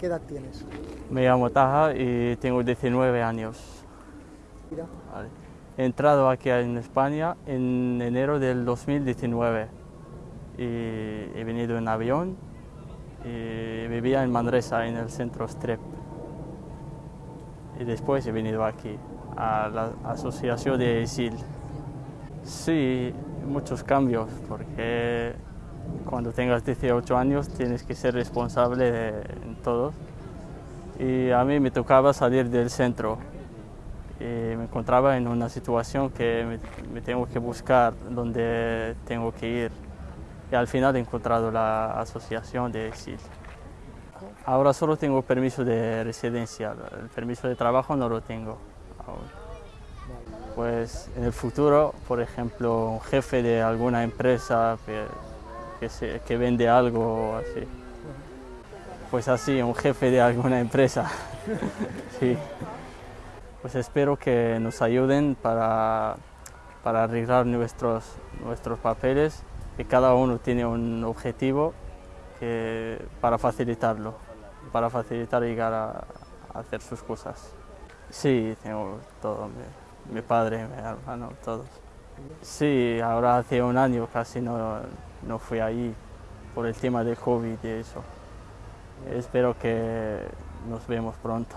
¿Qué edad tienes? Me llamo Taja y tengo 19 años. Mira. Vale. He entrado aquí en España en enero del 2019 y he venido en avión y vivía en Manresa, en el centro Strep. Y después he venido aquí, a la asociación de ISIL. Sí, muchos cambios, porque cuando tengas 18 años tienes que ser responsable de en todo. Y a mí me tocaba salir del centro y me encontraba en una situación que me, me tengo que buscar dónde tengo que ir. Y al final he encontrado la asociación de ISIL. Ahora solo tengo permiso de residencia, el permiso de trabajo no lo tengo aún. Pues en el futuro, por ejemplo, un jefe de alguna empresa que, se- que vende algo o así. Pues así, un jefe de alguna empresa. sí. Pues espero que nos ayuden para, para arreglar nuestros, nuestros papeles, que cada uno tiene un objetivo que, para facilitarlo, para facilitar llegar a, a hacer sus cosas. Sí, tengo todo, mi, mi padre, mi hermano, todos. Sí, ahora hace un año casi no, no fui ahí por el tema del COVID y eso. Espero que nos vemos pronto.